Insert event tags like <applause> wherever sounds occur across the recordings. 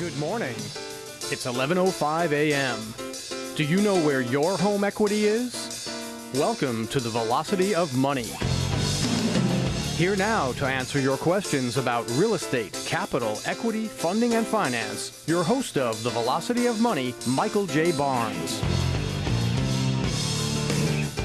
Good morning. It's 11:05 a.m. Do you know where your home equity is? Welcome to the Velocity of Money. Here now to answer your questions about real estate, capital, equity, funding, and finance, your host of the Velocity of Money, Michael J. Barnes.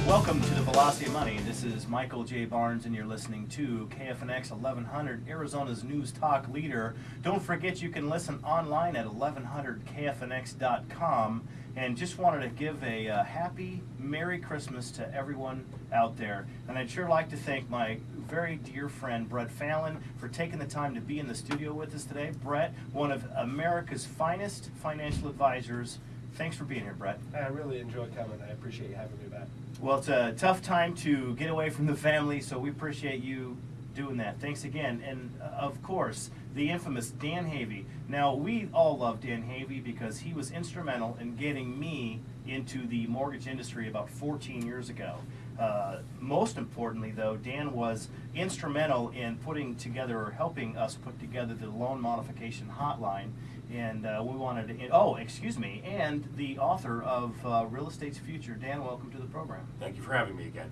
Welcome to the Velocity of Money. This is Michael J. Barnes, and you're listening to KFNX 1100, Arizona's news talk leader. Don't forget you can listen online at 1100kfnx.com. And just wanted to give a uh, happy Merry Christmas to everyone out there. And I'd sure like to thank my very dear friend Brett Fallon for taking the time to be in the studio with us today. Brett, one of America's finest financial advisors. Thanks for being here, Brett. I really enjoy coming. I appreciate you having me back. Well, it's a tough time to get away from the family, so we appreciate you doing that. Thanks again. And uh, of course, the infamous Dan Havey. Now, we all love Dan Havey because he was instrumental in getting me into the mortgage industry about 14 years ago. Uh, most importantly, though, Dan was instrumental in putting together or helping us put together the loan modification hotline. And uh, we wanted to, oh, excuse me, and the author of uh, Real Estate's Future. Dan, welcome to the program. Thank you for having me again.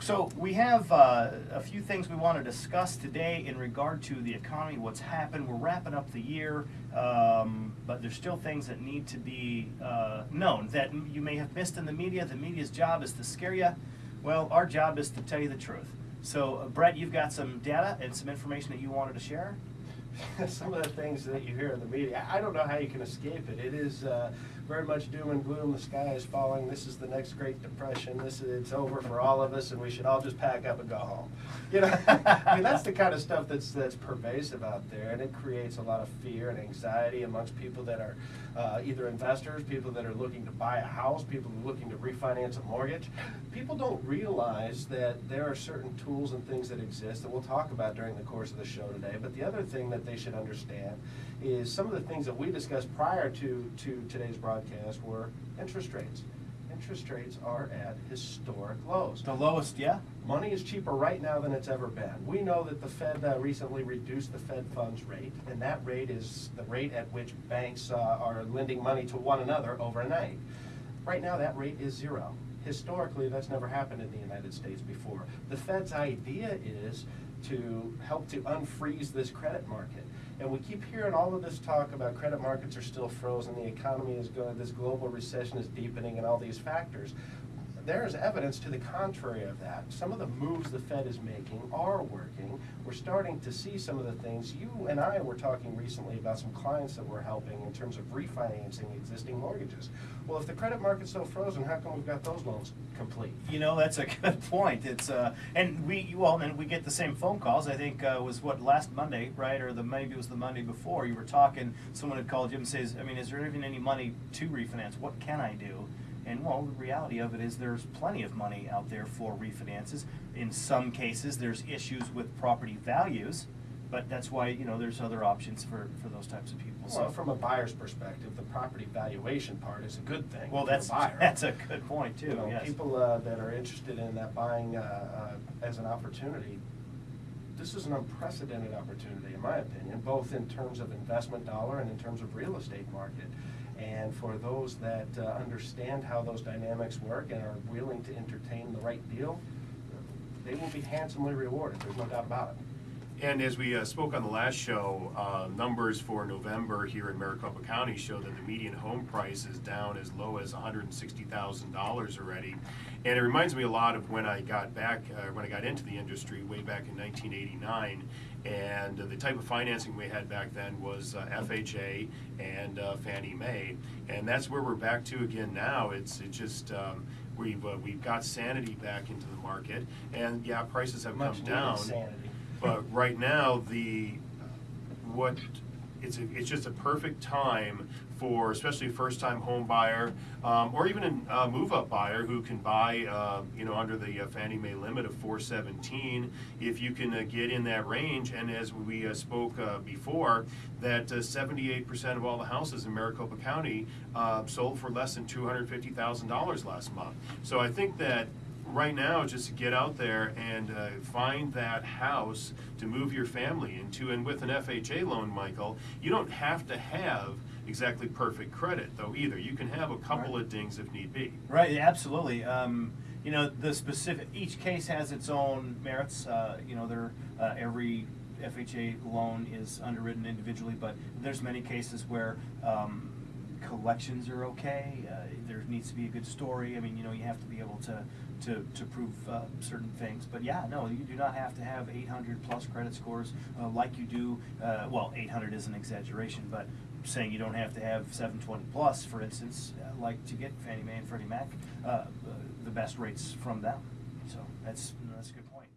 So we have uh, a few things we want to discuss today in regard to the economy, what's happened. We're wrapping up the year, um, but there's still things that need to be uh, known that you may have missed in the media. The media's job is to scare you. Well, our job is to tell you the truth. So, uh, Brett, you've got some data and some information that you wanted to share. <laughs> some of the things that you hear in the media, I don't know how you can escape it. It is uh, very much doom and gloom. The sky is falling. This is the next Great Depression. This is, it's over for all of us, and we should all just pack up and go home. <laughs> You know, <laughs> I mean that's the kind of stuff that's that's pervasive out there, and it creates a lot of fear and anxiety amongst people that are uh, either investors, people that are looking to buy a house, people looking to refinance a mortgage. People don't realize that there are certain tools and things that exist that we'll talk about during the course of the show today. But the other thing that they should understand is some of the things that we discussed prior to, to today's broadcast were interest rates. Interest rates are at historic lows. The lowest, yeah? Money is cheaper right now than it's ever been. We know that the Fed uh, recently reduced the Fed funds rate, and that rate is the rate at which banks uh, are lending money to one another overnight. Right now, that rate is zero. Historically, that's never happened in the United States before. The Fed's idea is to help to unfreeze this credit market. And we keep hearing all of this talk about credit markets are still frozen, the economy is going, this global recession is deepening, and all these factors. There is evidence to the contrary of that. Some of the moves the Fed is making are working. We're starting to see some of the things. You and I were talking recently about some clients that we're helping in terms of refinancing existing mortgages. Well, if the credit market's so frozen, how come we've got those loans complete? You know, that's a <laughs> good point. It's uh, and we well, and we get the same phone calls. I think uh, was what last Monday, right, or the maybe it was the Monday before. You were talking. Someone had called you and says, I mean, is there even any money to refinance? What can I do? And well, the reality of it is there's plenty of money out there for refinances. In some cases, there's issues with property values, but that's why you know there's other options for, for those types of people. Well, from a buyer's perspective, the property valuation part is a good thing. well, that's <laughs> buyer. that's a good point too. You know, yes. people uh, that are interested in that buying uh, uh, as an opportunity, this is an unprecedented opportunity, in my opinion, both in terms of investment dollar and in terms of real estate market. And for those that uh, understand how those dynamics work and are willing to entertain the right deal, they will be handsomely rewarded. There's no doubt about it. And as we uh, spoke on the last show, uh, numbers for November here in Maricopa County show that the median home price is down as low as $160,000 already. And it reminds me a lot of when I got back, uh, when I got into the industry way back in 1989. And the type of financing we had back then was uh, FHA and uh, Fannie Mae. And that's where we're back to again now. It's, it just, um, we've, uh, we've got sanity back into the market. And yeah, prices have Much come down. sanity. But right now, the, what, it's, a- it's just a perfect time for especially first-time home buyer, um, or even a move-up buyer who can buy, uh, you know, under the uh, Fannie Mae limit of four seventeen. If you can uh, get in that range, and as we uh, spoke uh, before, that uh, seventy-eight percent of all the houses in Maricopa County uh, sold for less than two hundred fifty thousand dollars last month. So I think that right now just to get out there and uh, find that house to move your family into. And with an FHA loan, Michael, you don't have to have exactly perfect credit, though, either. You can have a couple Right. of dings if need be. Right, absolutely. Um, you know, the specific, each case has its own merits. Uh, you know, there, uh, every FHA loan is underwritten individually, but there's many cases where, um, collections are okay. Uh, there needs to be a good story. I mean, you know, you have to be able to, to, to prove, uh, certain things. But yeah, no, you do not have to have eight hundred plus credit scores, uh, like you do, uh, well, eight hundred is an exaggeration, but saying you don't have to have seven twenty plus, for instance, uh, like to get Fannie Mae and Freddie Mac, uh, the best rates from them. So that's, that's a good point.